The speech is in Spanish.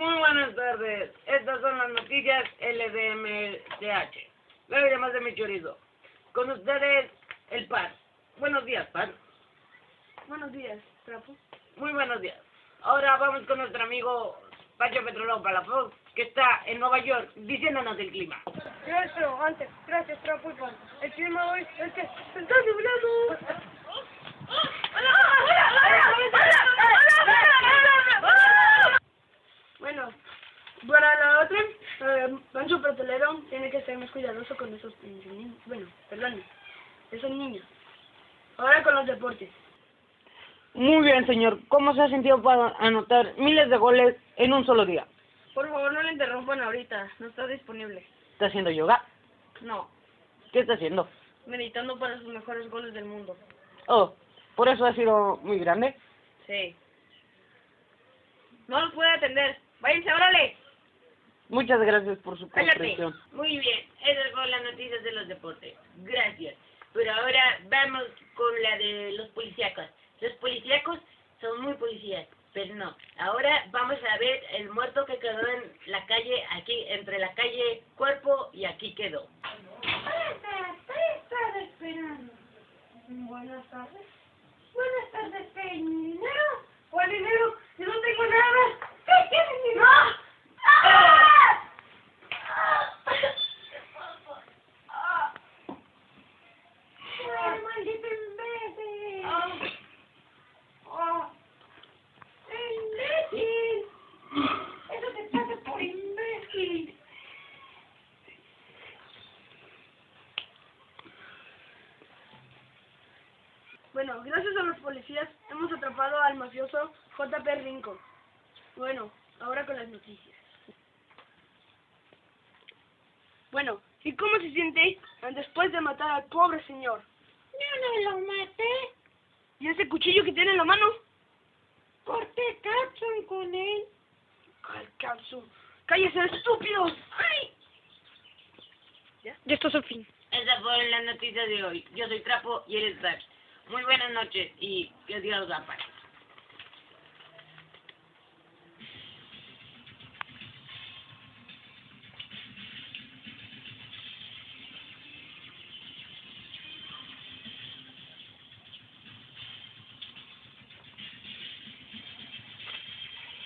Muy buenas tardes. Estas son las noticias LDMDH. Luego llamas de mi chorizo. Con ustedes, el PAN. Buenos días, PAN. Buenos días, Trapo. Muy buenos días. Ahora vamos con nuestro amigo Pancho Petrolón Palafox, que está en Nueva York diciéndonos del clima. Gracias, antes, gracias, Trapo y Pan. El clima hoy es que está nublado. Bueno, para la otra, eh, Pancho Petrolero tiene que ser más cuidadoso con esos niños. Bueno, perdón, esos niños. Ahora con los deportes. Muy bien, señor. ¿Cómo se ha sentido para anotar miles de goles en un solo día? Por favor, no le interrumpan ahorita, no está disponible. ¿Está haciendo yoga? No, ¿Qué está haciendo? meditando para sus mejores goles del mundo. Oh, por eso ha sido muy grande. Sí. No los puede atender. Váyanse, órale. Muchas gracias por su comprensión. Muy bien, esas fueron las noticias de los deportes. Gracias. Pero ahora vamos con la de los policíacos. Los policíacos son muy policías, pero no. Ahora vamos a ver el muerto que quedó en la calle, aquí, entre la calle Cuerpo y aquí quedó. estás esperando? Buenas tardes. Buenas tardes, ¿qué dinero? ¿Cuál dinero? Yo no tengo nada. ¿Qué quieres, dinero? ¡Ah! ¡Ay, maldito imbécil! ¡Ah! ¡Imbécil! Eso te pasa por imbécil. Bueno, gracias a los policías hemos atrapado al mafioso JP Rincon. Bueno, ahora con las noticias. Bueno, ¿y cómo se siente después de matar al pobre señor? Yo no lo maté. ¿Y ese cuchillo que tiene en la mano? Corté capsun con él. ¡Ay, Capsu! ¡Cállese, estúpidos! ¡Ay! ¿Ya? Ya esto es el fin. Esas fueron las noticias de hoy. Yo soy Trapo y eres Dax. Muy buenas noches y que Dios los ampare.